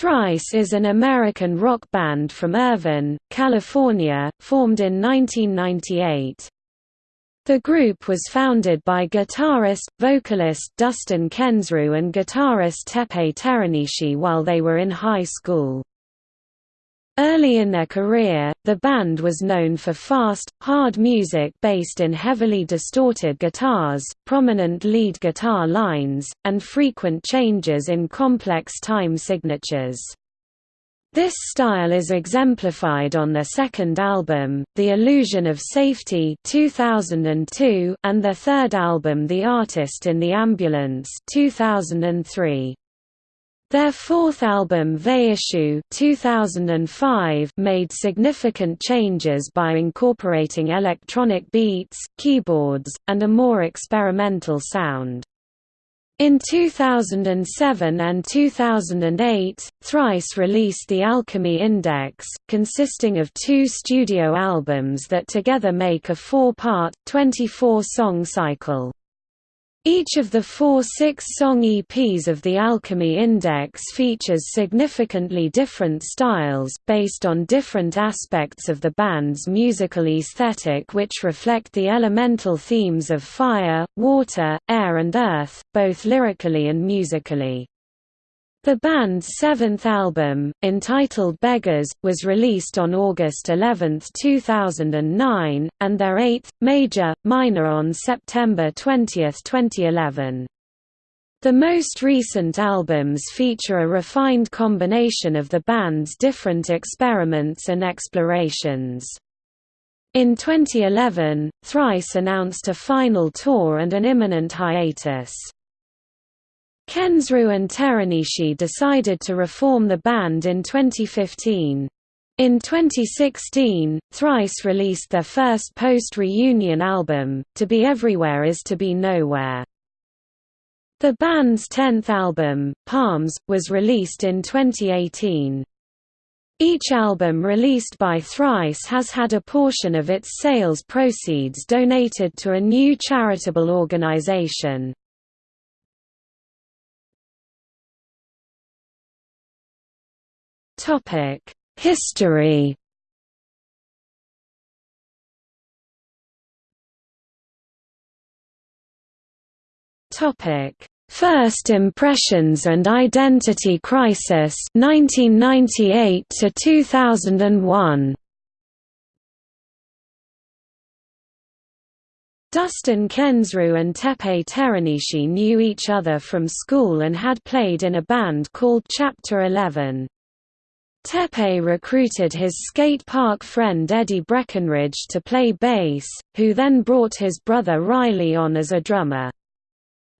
Thrice is an American rock band from Irvine, California, formed in 1998. The group was founded by guitarist, vocalist Dustin Kensrue and guitarist Teppei Teranishi while they were in high school. Early in their career, the band was known for fast, hard music based in heavily distorted guitars, prominent lead guitar lines, and frequent changes in complex time signatures. This style is exemplified on their second album, The Illusion of Safety 2002, and their third album The Artist in the Ambulance 2003. Their fourth album Vheissu 2005 made significant changes by incorporating electronic beats, keyboards, and a more experimental sound. In 2007 and 2008, Thrice released the Alchemy Index, consisting of two studio albums that together make a four-part, 24-song cycle. Each of the four six-song EPs of the Alchemy Index features significantly different styles, based on different aspects of the band's musical aesthetic which reflect the elemental themes of fire, water, air and earth, both lyrically and musically. The band's seventh album, entitled Beggars, was released on August 11, 2009, and their eighth, Major, Minor on September 20, 2011. The most recent albums feature a refined combination of the band's different experiments and explorations. In 2011, Thrice announced a final tour and an imminent hiatus. Kensrue and Teranishi decided to reform the band in 2015. In 2016, Thrice released their first post-reunion album, To Be Everywhere Is To Be Nowhere. The band's tenth album, Palms, was released in 2018. Each album released by Thrice has had a portion of its sales proceeds donated to a new charitable organization. History. Topic: First Impressions and Identity Crisis 1998 to 2001. Dustin Kensrue and Teppei Teranishi knew each other from school and had played in a band called Chapter 11. Teppei recruited his skate park friend Eddie Breckenridge to play bass, who then brought his brother Riley on as a drummer.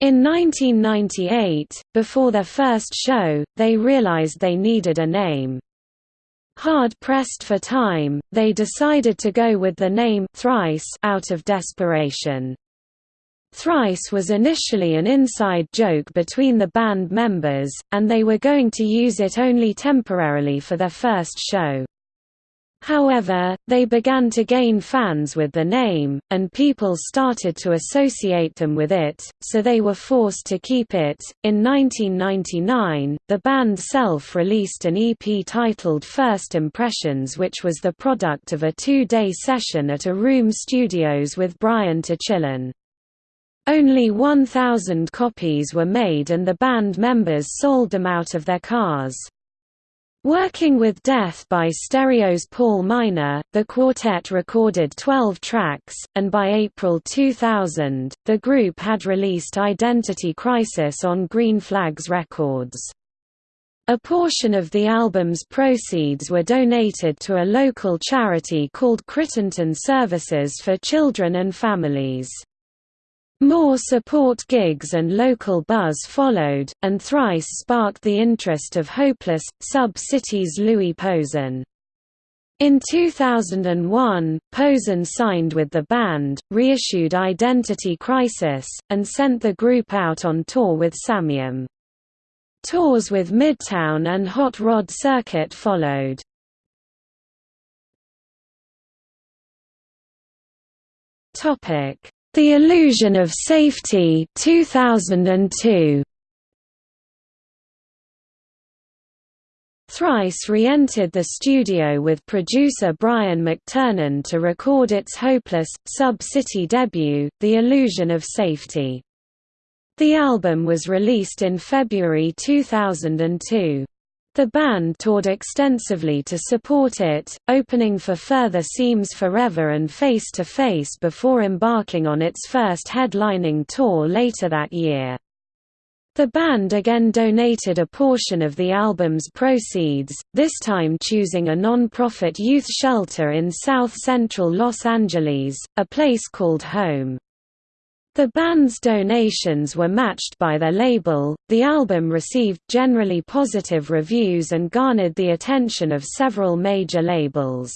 In 1998, before their first show, they realized they needed a name. Hard pressed for time, they decided to go with the name Thrice out of desperation. Thrice was initially an inside joke between the band members, and they were going to use it only temporarily for their first show. However, they began to gain fans with the name, and people started to associate them with it, so they were forced to keep it. In 1999, the band self released an EP titled First Impressions, which was the product of a two day session at a Room Studios with Brian Techillen. Only 1,000 copies were made and the band members sold them out of their cars. Working with Death by Stereo's Paul Miner, the quartet recorded 12 tracks, and by April 2000, the group had released Identity Crisis on Green Flags Records. A portion of the album's proceeds were donated to a local charity called Crittenton Services for Children and Families. More support gigs and local buzz followed, and Thrice sparked the interest of Hopeless, Sub-City's Louis Posen. In 2001, Posen signed with the band, reissued Identity Crisis, and sent the group out on tour with Samiam. Tours with Midtown and Hot Rod Circuit followed. Topic the Illusion of Safety 2002. Thrice re-entered the studio with producer Brian McTernan to record its hopeless, sub-city debut, The Illusion of Safety. The album was released in February 2002. The band toured extensively to support it, opening for Further Seems Forever and Face to Face before embarking on its first headlining tour later that year. The band again donated a portion of the album's proceeds, this time choosing a non-profit youth shelter in south-central Los Angeles, a place called Home. The band's donations were matched by their label. The album received generally positive reviews and garnered the attention of several major labels.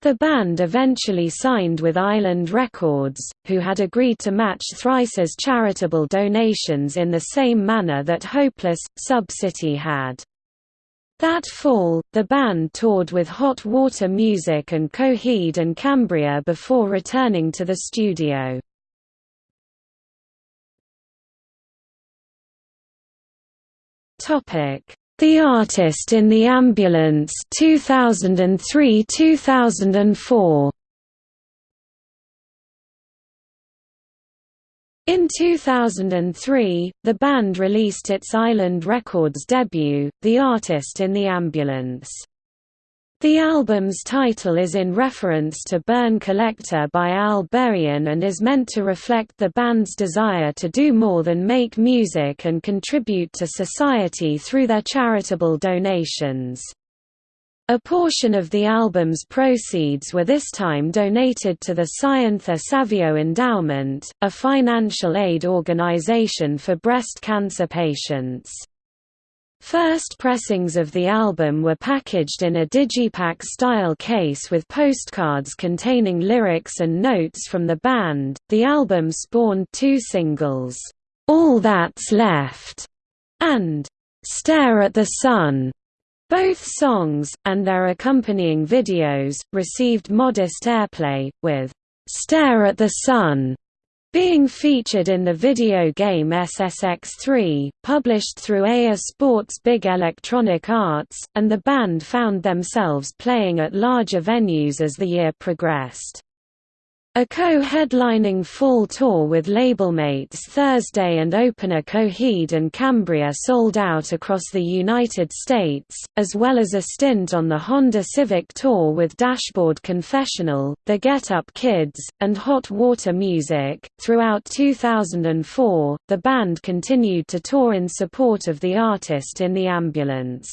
The band eventually signed with Island Records, who had agreed to match Thrice's charitable donations in the same manner that Hopeless, Sub-City had. That fall, the band toured with Hot Water Music and Coheed and Cambria before returning to the studio. The Artist in the Ambulance 2003-2004 In 2003, the band released its Island Records debut, The Artist in the Ambulance. The album's title is in reference to Burn Collector by Al Burian and is meant to reflect the band's desire to do more than make music and contribute to society through their charitable donations. A portion of the album's proceeds were this time donated to the Syrentha Savio Endowment, a financial aid organization for breast cancer patients. First pressings of the album were packaged in a digipack-style case with postcards containing lyrics and notes from the band. The album spawned two singles, "All That's Left" and "Stare at the Sun." Both songs, and their accompanying videos, received modest airplay, with "Stare at the Sun" Being featured in the video game SSX3, published through EA Sports Big Electronic Arts, and the band found themselves playing at larger venues as the year progressed. A co-headlining fall tour with labelmates Thursday and opener Coheed and Cambria sold out across the United States, as well as a stint on the Honda Civic Tour with Dashboard Confessional, The Get Up Kids, and Hot Water Music. Throughout 2004, the band continued to tour in support of the artist in the ambulance.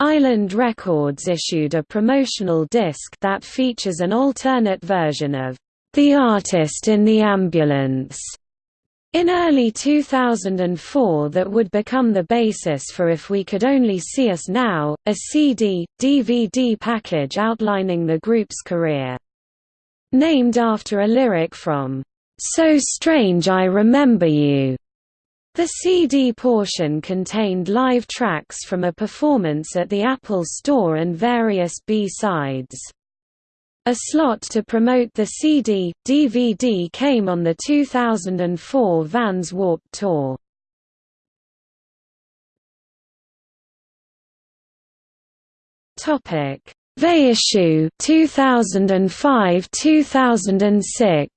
Island Records issued a promotional disc that features an alternate version of The Artist in the Ambulance in early 2004 that would become the basis for If We Could Only See Us Now, a CD, DVD package outlining the group's career. Named after a lyric from, "'So Strange I Remember You' The CD portion contained live tracks from a performance at the Apple Store and various B-sides. A slot to promote the CD, DVD came on the 2004 Vans Warped Tour. Topic: Vheissu 2005-2006.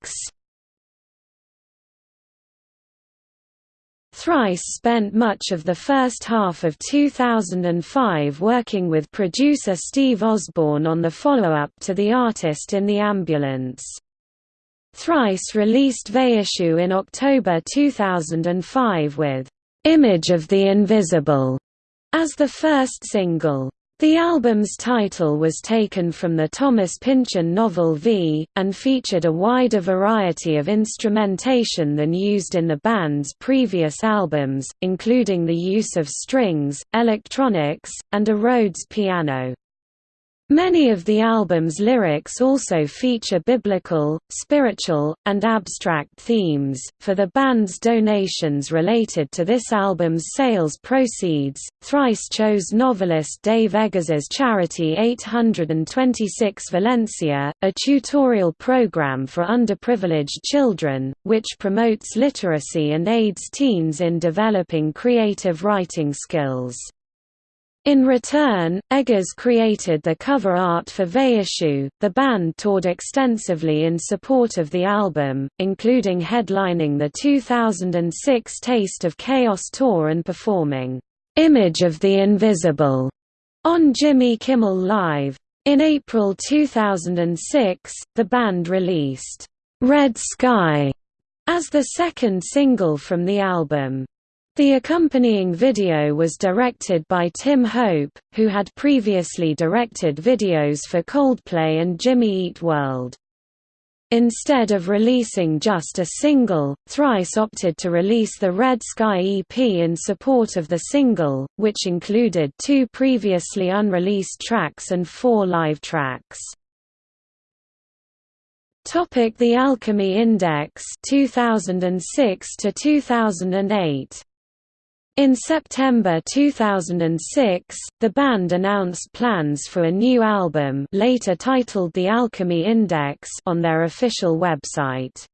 Thrice spent much of the first half of 2005 working with producer Steve Osborne on the follow-up to The Artist in the Ambulance. Thrice released Vheissu in October 2005 with "'Image of the Invisible' as the first single. The album's title was taken from the Thomas Pynchon novel V, and featured a wider variety of instrumentation than used in the band's previous albums, including the use of strings, electronics, and a Rhodes piano. Many of the album's lyrics also feature biblical, spiritual, and abstract themes. For the band's donations related to this album's sales proceeds, Thrice chose novelist Dave Eggers's charity 826 Valencia, a tutorial program for underprivileged children, which promotes literacy and aids teens in developing creative writing skills. In return, Eggers created the cover art for Vheissu. The band toured extensively in support of the album, including headlining the 2006 Taste of Chaos tour and performing Image of the Invisible on Jimmy Kimmel Live. In April 2006, the band released Red Sky as the second single from the album. The accompanying video was directed by Tim Hope, who had previously directed videos for Coldplay and Jimmy Eat World. Instead of releasing just a single, Thrice opted to release the Red Sky EP in support of the single, which included two previously unreleased tracks and four live tracks. Topic The Alchemy Index 2006 to 2008 in September 2006, the band announced plans for a new album later titled The Alchemy Index on their official website.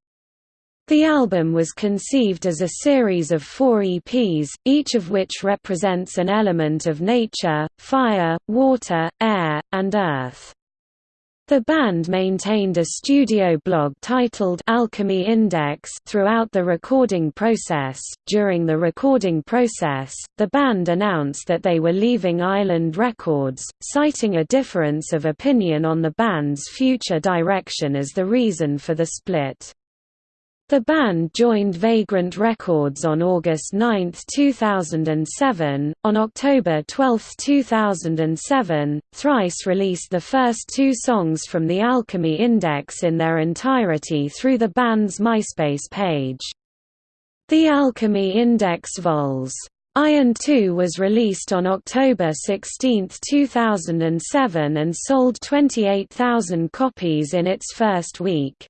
The album was conceived as a series of four EPs, each of which represents an element of nature, fire, water, air, and earth. The band maintained a studio blog titled Alchemy Index throughout the recording process. During the recording process, the band announced that they were leaving Island Records, citing a difference of opinion on the band's future direction as the reason for the split. The band joined Vagrant Records on August 9, 2007. On October 12, 2007, Thrice released the first two songs from the Alchemy Index in their entirety through the band's MySpace page. The Alchemy Index Vols. Iron 2 was released on October 16, 2007 and sold 28,000 copies in its first week.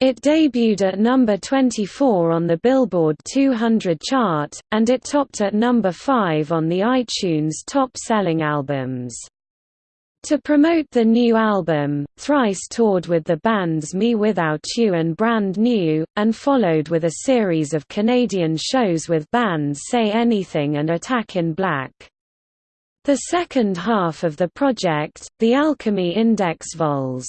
It debuted at number 24 on the Billboard 200 chart, and it topped at number 5 on the iTunes top-selling albums. To promote the new album, Thrice toured with the bands Me Without You and Brand New, and followed with a series of Canadian shows with bands Say Anything and Attack in Black. The second half of the project, the Alchemy Index Vols.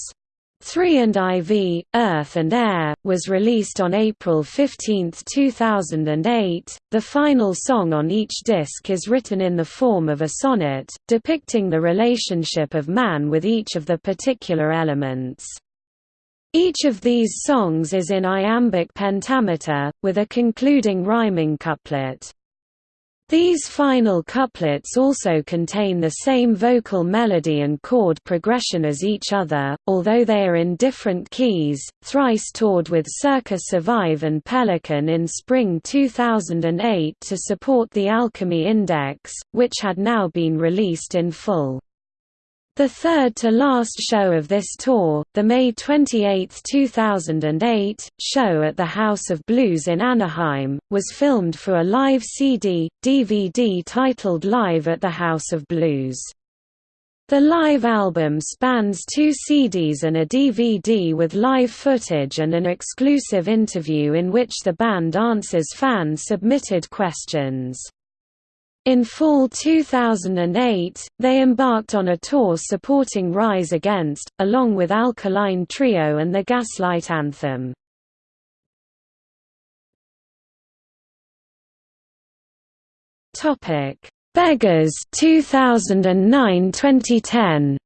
3 and IV, Earth and Air, was released on April 15, 2008. The final song on each disc is written in the form of a sonnet, depicting the relationship of man with each of the particular elements. Each of these songs is in iambic pentameter, with a concluding rhyming couplet. These final couplets also contain the same vocal melody and chord progression as each other, although they are in different keys. Thrice toured with Circa Survive and Pelican in spring 2008 to support the Alchemy Index, which had now been released in full. The third to last show of this tour, the May 28, 2008, show at the House of Blues in Anaheim, was filmed for a live CD, DVD titled Live at the House of Blues. The live album spans two CDs and a DVD with live footage and an exclusive interview in which the band answers fan-submitted questions. In fall 2008, they embarked on a tour supporting Rise Against, along with Alkaline Trio and the Gaslight Anthem. Beggars 2009-2010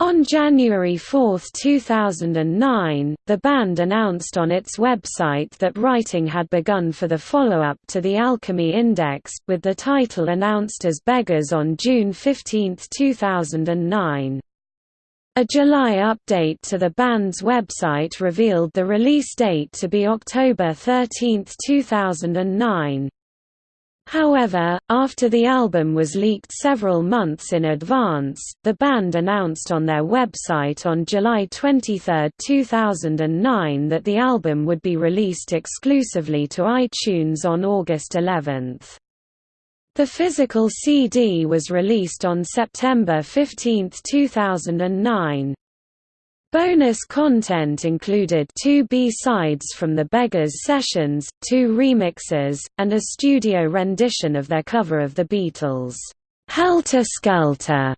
On January 4, 2009, the band announced on its website that writing had begun for the follow-up to the Alchemy Index, with the title announced as Beggars on June 15, 2009. A July update to the band's website revealed the release date to be October 13, 2009. However, after the album was leaked several months in advance, the band announced on their website on July 23, 2009 that the album would be released exclusively to iTunes on August 11. The physical CD was released on September 15, 2009. Bonus content included two B-sides from the Beggars sessions, two remixes, and a studio rendition of their cover of the Beatles' "'Helter Skelter'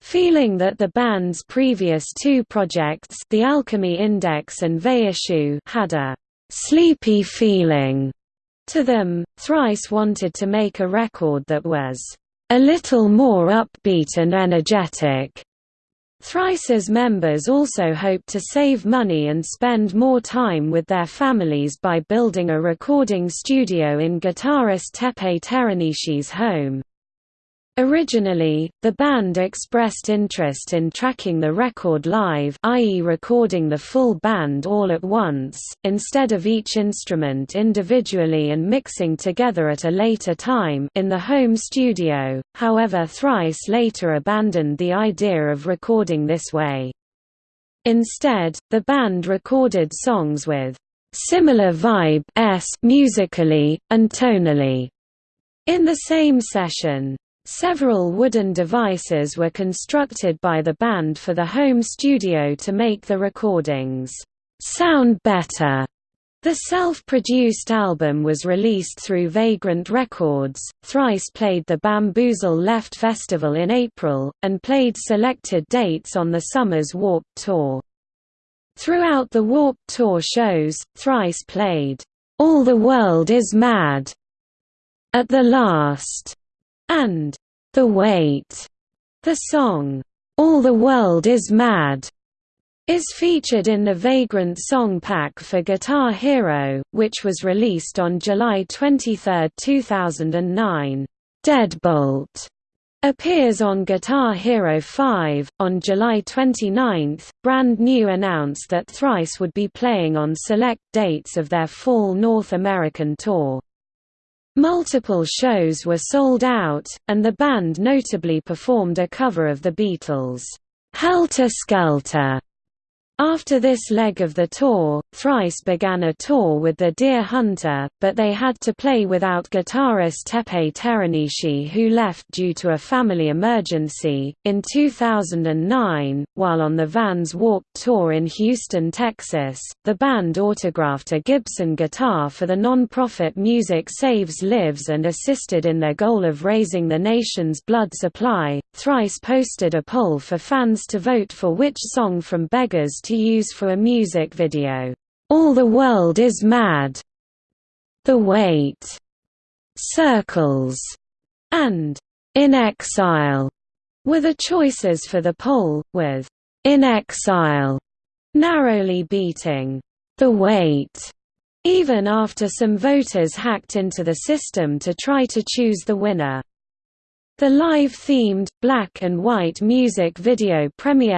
Feeling that the band's previous two projects The Alchemy Index and Vheissu had a «sleepy feeling» to them, Thrice wanted to make a record that was «a little more upbeat and energetic». Thrice's members also hoped to save money and spend more time with their families by building a recording studio in guitarist Teppei Teranishi's home. Originally, the band expressed interest in tracking the record live i.e. recording the full band all at once, instead of each instrument individually and mixing together at a later time in the home studio, however Thrice later abandoned the idea of recording this way. Instead, the band recorded songs with similar vibe musically, and tonally in the same session. Several wooden devices were constructed by the band for the home studio to make the recordings sound better. The self-produced album was released through Vagrant Records. Thrice played the Bamboozle Left Festival in April, and played selected dates on the summer's Warped Tour. Throughout the Warped Tour shows, Thrice played, "'All the World Is Mad' at the last and The Wait. The song, All the World is Mad, is featured in the Vagrant song pack for Guitar Hero, which was released on July 23, 2009. Deadbolt appears on Guitar Hero 5. On July 29, Brand New announced that Thrice would be playing on select dates of their fall North American tour. Multiple shows were sold out, and the band notably performed a cover of the Beatles' "'Helter Skelter' After this leg of the tour, Thrice began a tour with the Dear Hunter, but they had to play without guitarist Teppei Teranishi who left due to a family emergency. In 2009, while on the Vans Warped Tour in Houston, Texas, the band autographed a Gibson guitar for the non-profit Music Saves Lives and assisted in their goal of raising the nation's blood supply. Thrice posted a poll for fans to vote for which song from Beggars to use for a music video. All the World is Mad, The Wait, Circles, and In Exile were the choices for the poll, with In Exile narrowly beating The Wait, even after some voters hacked into the system to try to choose the winner. The live-themed, black and white music video premiered